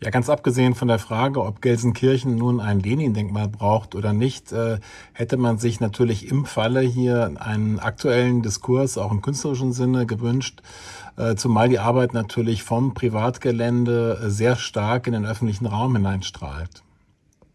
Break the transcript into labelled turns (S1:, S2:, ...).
S1: Ja, ganz abgesehen von der Frage, ob Gelsenkirchen nun ein Lenin-Denkmal braucht oder nicht, äh, hätte man sich natürlich im Falle hier einen aktuellen Diskurs auch im künstlerischen Sinne gewünscht, äh, zumal die Arbeit natürlich vom Privatgelände sehr stark in den öffentlichen Raum hineinstrahlt.